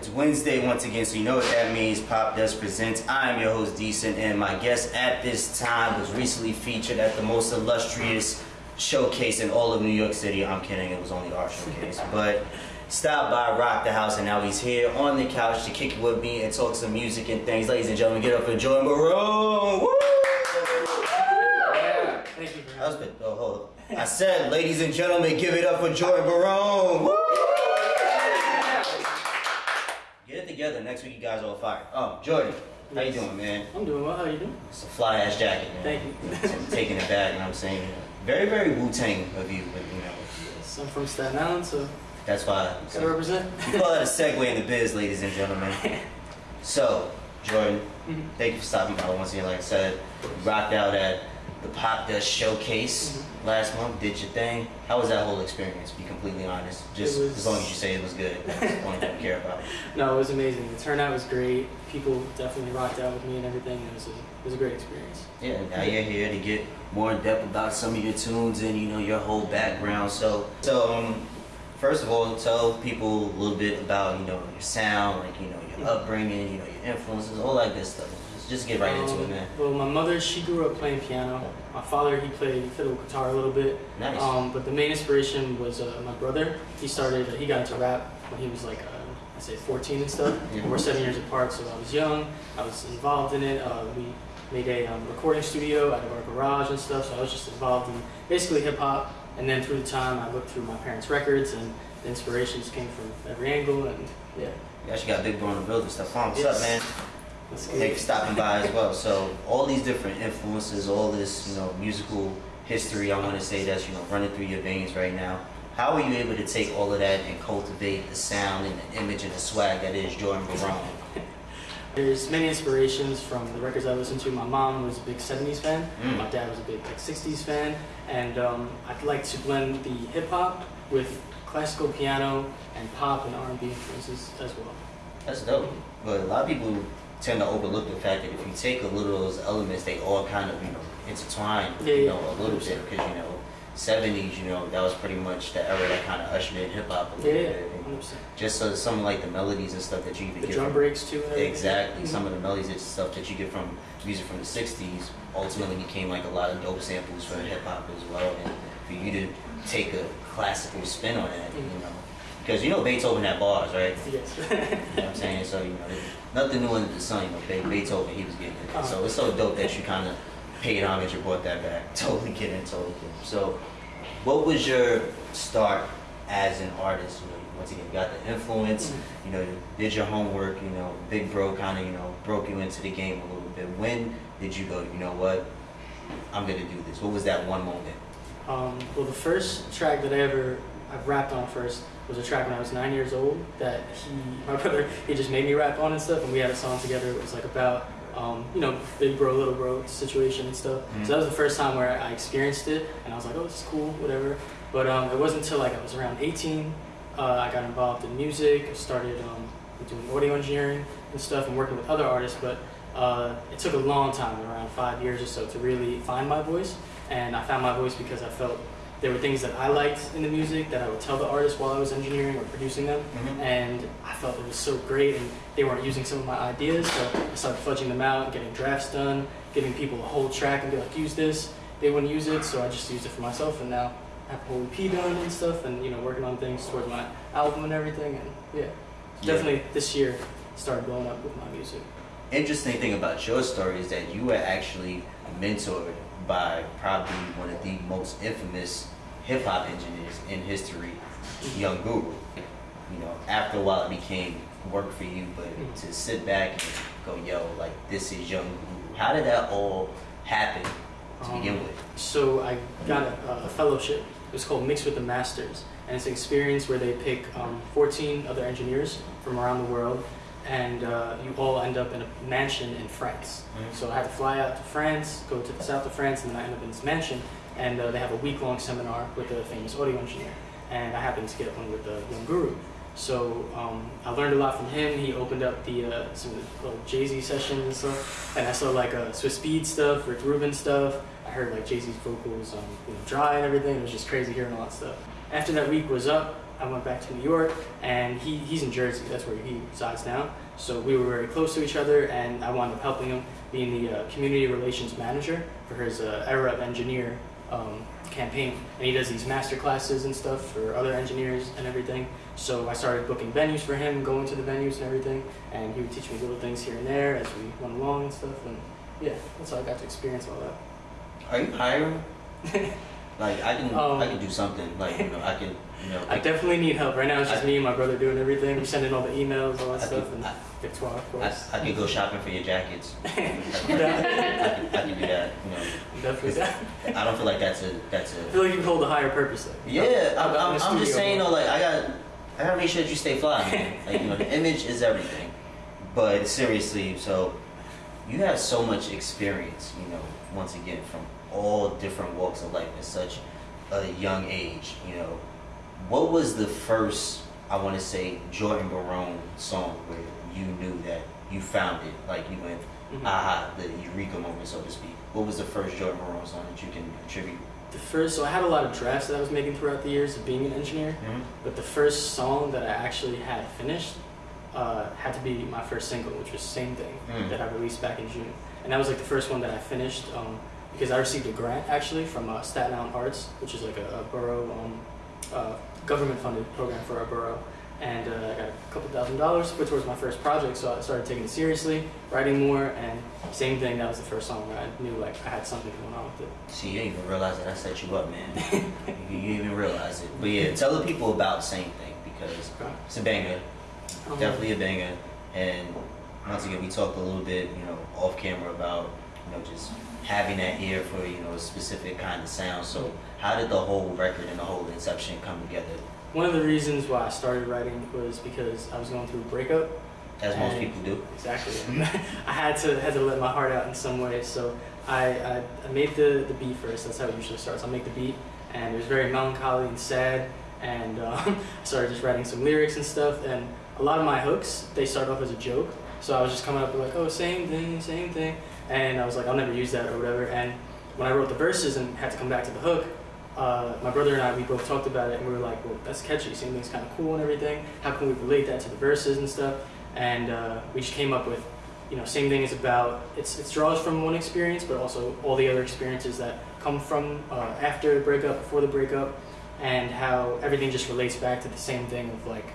It's Wednesday once again, so you know what that means. Pop Dust Presents. I am your host, Decent, and my guest at this time was recently featured at the most illustrious showcase in all of New York City. I'm kidding, it was only our showcase. But stopped by, rock the house, and now he's here on the couch to kick it with me and talk some music and things. Ladies and gentlemen, get up for Jordan Barone. Woo! Yeah, thank you for having me. good. Oh, hold on. I said, ladies and gentlemen, give it up for Jordan Barone. Woo! Together. Next week, you guys all fire. Oh, Jordan, how you doing, man? I'm doing well. How you doing? It's a fly ass jacket, man. Thank you. So I'm taking it back, and I'm saying, very, very Wu Tang of you, but you know, Yes, I'm from Staten Island, so that's why. gotta represent. We call that a segue in the biz, ladies and gentlemen. So, Jordan, Mhm. thank you for stopping by once again. Like I said, rocked out at the Pop Dust Showcase Mm-hmm. last month. Did your thing. How was that whole experience? Be completely honest. Just was- as long as you say it was good. That's the only thing we care about. no, it was amazing. The turnout was great. People definitely rocked out with me and everything. It was a, it was a great experience. Yeah, now you're here to get more in depth about some of your tunes and you know your whole background. So, so um, first of all, tell people a little bit about you know your sound, like you know your upbringing, you know your influences, all that good stuff. Just, get right into it, Um, man. Well, my mother, she grew up playing piano. My father, he played fiddle guitar a little bit. Nice. Um, but the main inspiration was uh, my brother. He started, he got into rap when he was like, uh, I say 14 and stuff. Yeah. We're seven years apart, so I was young. I was involved in it. Uh, we made a um, recording studio out of our garage and stuff, so I was just involved in basically hip hop. And then through the time, I looked through my parents' records, and the inspirations came from every angle. And yeah, You actually got Big Bro in the building. Stuff. What's Yes. up, man? That's Thank you good. for stopping by as well. So all these different influences, all this you know musical history, I want to say that's you know running through your veins right now. How are you able to take all of that and cultivate the sound and the image and the swag that is Jordan Barone? There's many inspirations from the records I listened to. My mom was a big 70s fan. Mm. My dad was a big like 60s fan. And um, I'd like to blend the hip hop with classical piano and pop and R&B influences as well. That's dope. But a lot of people tend to overlook the fact that if you take a little of those elements, they all kind of you know intertwine, Yeah, you know, a little bit because you know. 70s, you know, that was pretty much the era that kind of ushered in hip hop a Yeah, little yeah, bit. And 100%. Just so some of like the melodies and stuff that you even The get drum from- breaks too. Exactly. Mhm. Some of the melodies and stuff that you get from music from the '60s ultimately became like a lot of dope samples for hip hop as well. And for you to take a classical spin on that, you Mhm. know, because you know Beethoven had bars, right? Yes. You know what I'm saying? So you know, nothing new under the sun. You know, Beethoven, he was getting it. Uh-huh. So it's so dope that you kind of paid homage and brought that back. Totally get it, totally it. So, what was your start as an artist? You know, once again, you got the influence. Mhm. You know, you did your homework. You know, Big Bro kind of you know broke you into the game a little bit. When did you go? You know what? I'm gonna do this. What was that one moment? Um, well, the first track that I ever I rapped on first was a track when I was nine years old that he, my brother, he just made me rap on and stuff, and we had a song together. It was like about, um, you know, big bro, little bro situation and stuff. Mhm. So that was the first time where I experienced it, and I was like, oh, this is cool, whatever. But um, it wasn't until like I was around 18, uh, I got involved in music. I started um, doing audio engineering and stuff, and working with other artists. But uh, it took a long time, around five years or so, to really find my voice. And I found my voice because I felt there were things that I liked in the music that I would tell the artist while I was engineering or producing them. Mhm. And I felt it was so great, and they weren't using some of my ideas, so I started fudging them out, and getting drafts done, giving people a whole track and be like, use this. They wouldn't use it, so I just used it for myself, and now I have a whole EP done and stuff, and you know, working on things towards my album and everything, and yeah, Yeah. definitely this year started blowing up with my music. Interesting thing about your story is that you were actually mentored by probably one of the most infamous hip hop engineers in history, Young Guru. You know, after a while it became work for you, but Mhm. to sit back and go, yo, like this is Young Guru. How did that all happen to begin Um, with? So I got a, a fellowship. It's called Mix with the Masters, and it's an experience where they pick um, 14 other engineers from around the world, and uh, you all end up in a mansion in France. Mhm. So I had to fly out to France, go to the south of France, and then I end up in this mansion, and uh, they have a week-long seminar with a famous audio engineer, and I happened to get one with the young guru. So um, I learned a lot from him. He opened up the uh, some of the little Jay Z sessions and stuff, and I saw like uh, Swizz Beatz stuff, Rick Rubin stuff. I heard like Jay Z's vocals on you know, Dry and everything. It was just crazy hearing all that stuff. after that week was up, I went back to New York, and he, he's in Jersey. That's where he resides now. So we were very close to each other, and I wound up helping him being the uh, community relations manager for his uh, Era of Engineer um, campaign. And he does these master classes and stuff for other engineers and everything. So I started booking venues for him, going to the venues and everything, and he would teach me little things here and there as we went along and stuff. And yeah, that's how I got to experience all that. Are you hiring? like I can, Um, I can do something. Like you know, I can, you know, I definitely need help. Right now it's just I- me and my brother doing everything. We're sending all the emails, all that I stuff, could, and I, Victoire, of I, course. I could go shopping for your jackets. I could, Yeah, I could, I do that. You know, definitely. that. I don't feel like that's a that's I a. feel like you hold a higher purpose though. Yeah, I'm, I'm I'm, just saying though. Like I got, I gotta make sure that you stay fly. Man. Like you know, the image is everything. But seriously, so you have so much experience. You know, once again from all different walks of life at such a young age. You know, what was the first? I want to say Jordan Barone song where you knew that you found it, like you went, Mhm. aha, the eureka moment, so to speak. What was the first Jordan Barone song that you can attribute? The first, so I had a lot of drafts that I was making throughout the years of being an engineer, but the first song that I actually had finished uh, had to be my first single, which was Same Thing, Mm. that I released back in June. And that was like the first one that I finished um, because I received a grant actually from uh, Staten Island Arts, which is like a, a borough um, uh, government funded program for our borough. And uh, I got a couple thousand dollars to put towards my first project, so I started taking it seriously, writing more, and same thing, that was the first song where I knew like I had something going on with it. See, you didn't even realize that I set you up, man. you, you didn't even realize it. But yeah, tell the people about the same thing because Okay. it's a banger, Um, definitely a banger. And once again, we talked a little bit, you know, off camera about, you know, just having that ear for, you know, a specific kind of sound. So how did the whole record and the whole inception come together? One of the reasons why I started writing was because I was going through a breakup. As most people do. Exactly. I had to had to let my heart out in some way. So I, I, I made the, the beat first. That's how it usually starts. I'll make the beat, and it was very melancholy and sad. And um, I started just writing some lyrics and stuff. And a lot of my hooks they start off as a joke. So I was just coming up with like, oh, same thing, same thing. And I was like, I'll never use that or whatever. And when I wrote the verses and had to come back to the hook, uh, my brother and I, we both talked about it, and we were like, well, that's catchy. Same thing's kind of cool and everything. How can we relate that to the verses and stuff? And uh, we just came up with, you know, same thing is about. It's it draws from one experience, but also all the other experiences that come from uh, after the breakup, before the breakup, and how everything just relates back to the same thing of like,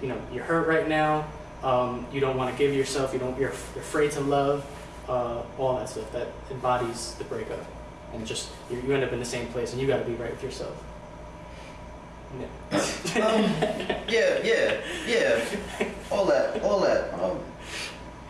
you know, you're hurt right now. Um, you don't want to give yourself. You don't. You're, you're afraid to love. Uh, all that stuff that embodies the breakup, and just you, you end up in the same place, and you got to be right with yourself. Yeah. um, yeah, yeah, yeah. All that, all that. Um,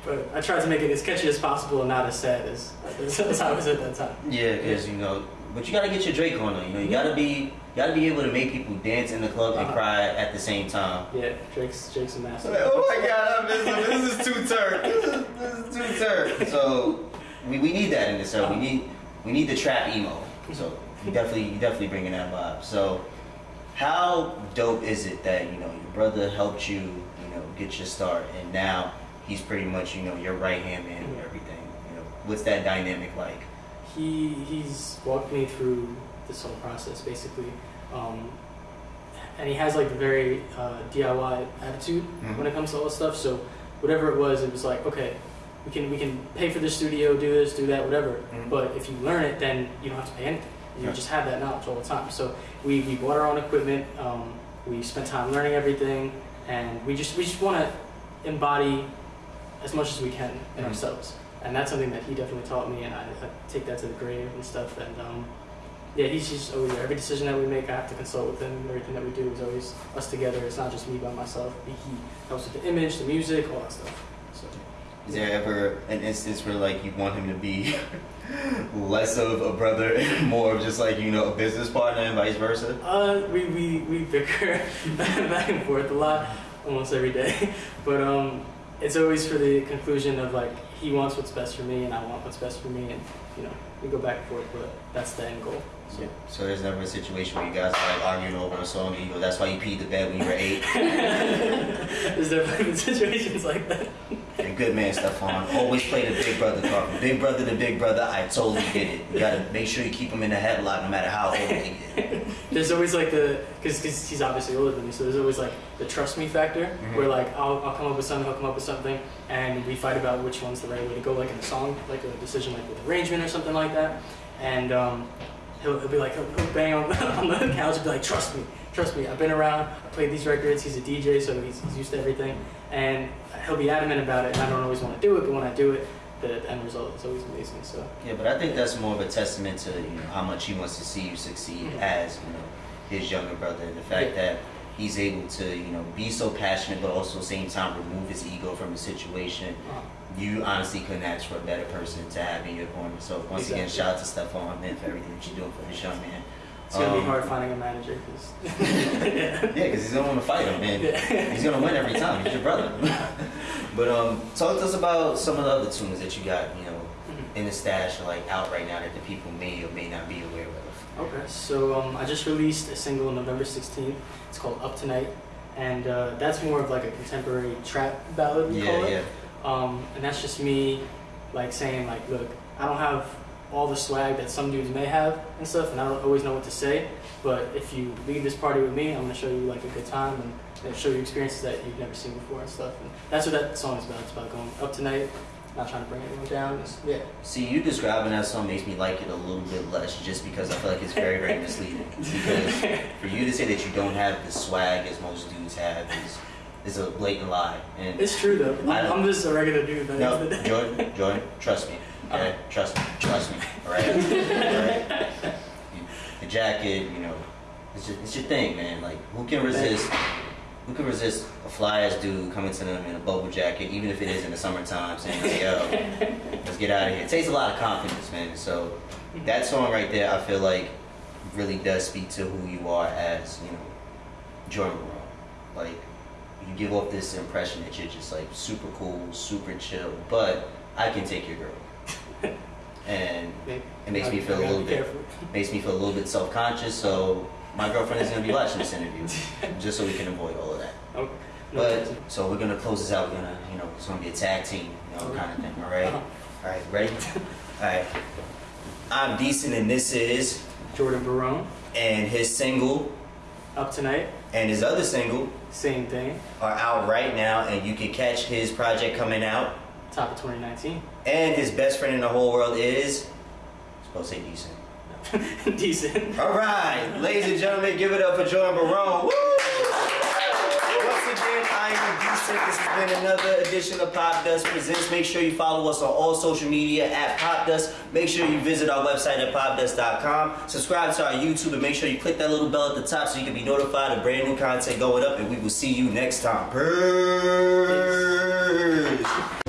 But I tried to make it as catchy as possible and not as sad as, as I was at that time. Yeah, because you know, but you gotta get your Drake on though. You know, you gotta be, you gotta be able to make people dance in the club and Uh-huh. cry at the same time. Yeah, Drake's Drake's a master. oh my God, I miss him. This is too turn. This is, this is too turn. So we, we need that in this show. We need we need the trap emo. So you definitely you definitely bringing that vibe. So how dope is it that you know your brother helped you you know get your start and now he's pretty much you know your right hand man and everything. You know what's that dynamic like? He he's walked me through this whole process basically, um, and he has like a very uh, DIY attitude Mhm. when it comes to all this stuff. So whatever it was, it was like okay, we can we can pay for the studio, do this, do that, whatever. Mhm. But if you learn it, then you don't have to pay anything. You Right. just have that knowledge all the time. So we, we bought our own equipment. Um, we spent time learning everything, and we just we just want to embody as much as we can in Mhm. ourselves. And that's something that he definitely taught me, and I, I take that to the grave and stuff. And um, yeah, he's just always there. Every decision that we make, I have to consult with him. Everything that we do is always us together. It's not just me by myself. He, he helps with the image, the music, all that stuff. So Is there ever an instance where like you want him to be less of a brother and more of just like you know a business partner and vice versa? Uh, we, we, we bicker back and forth a lot, almost every day. But um, it's always for the conclusion of like he wants what's best for me and I want what's best for me, and you know we go back and forth, but that's the end goal. So So there's never a situation where you guys are like arguing over a song and you go, "That's why you peed the bed when you were eight. there's definitely been situations like that. And good man, Stefan. Always play the big brother card. Big brother to big brother, I totally get it. You gotta make sure you keep him in the headlock no matter how old he get. there's always like the because he's obviously older than me, so there's always like the trust me factor Mhm. where like I'll, I'll come up with something, he'll come up with something, and we fight about which one's the right way to go, like in a song, like a decision like with arrangement or something like that, and um, he'll, he'll be like he'll, he'll bang on, on the couch and be like trust me, trust me, I've been around, I played these records, he's a DJ, so he's, he's used to everything, and he'll be adamant about it, and I don't always want to do it, but when I do it, the end result is always amazing. So Yeah, but I think that's more of a testament to you know how much he wants to see you succeed as you know his younger brother. And the fact Yeah. that he's able to you know be so passionate, but also at the same time remove his ego from the situation. You honestly couldn't ask for a better person to have in your corner. So once again, shout out to Stephon for everything that you're doing for this young man. it's gonna be Um, hard finding a manager because Yeah, because he's gonna want to fight him, man. Yeah. He's gonna win every time. He's your brother. but um, talk to us about some of the other tunes that you got, you know, in the stash, like out right now that the people may or may not be aware of. Okay, so um, I just released a single on November 16th. It's called Up Tonight, and uh, that's more of like a contemporary trap ballad, we call Yeah, it. yeah. Um, and that's just me, like saying like, look, I don't have all the swag that some dudes may have and stuff, and I don't always know what to say. But if you leave this party with me, I'm gonna show you like a good time and, and show you experiences that you've never seen before and stuff. And that's what that song is about. It's about going up tonight, not trying to bring anyone down. It's, yeah. See, you describing that song makes me like it a little bit less, just because I feel like it's very, very misleading. Because for you to say that you don't have the swag as most dudes have is is a blatant lie. And It's true though. I I'm, just a regular dude. No, Jordan, Jordan, trust me. Okay? Uh-huh. Trust me. Trust me. All right? All right? The jacket, you know, it's your, it's your thing, man. Like, who can resist? Who can resist a fly ass dude coming to them in a bubble jacket, even if it is in the summertime, saying, like, "Yo, let's get out of here." It takes a lot of confidence, man. So that song right there, I feel like really does speak to who you are as, you know, Jordan Barone. Like, you give off this impression that you're just like super cool, super chill, but I can take your girl. and it makes me feel a little bit makes me feel a little bit self conscious. So my girlfriend is gonna be watching this interview, just so we can avoid all of that. Okay. No, But so we're gonna close this out. We're gonna, you know, it's gonna be a tag team, you know, kind of thing. All right, Uh-huh. all right, ready? All right. I'm decent, and this is, Jordan Barone, and his single up tonight, and his other single same thing, are out right now, and you can catch his project coming out. top of 2019. And his best friend in the whole world is supposed to say decent. Decent. All right, ladies and gentlemen, give it up for Jordan Barone. Woo! Once again, I am decent. This has been another edition of Pop Dust Presents. Make sure you follow us on all social media at Pop Dust. Make sure you visit our website at popdust.com. Subscribe to our YouTube and make sure you click that little bell at the top so you can be notified of brand new content going up. And we will see you next time. Peace.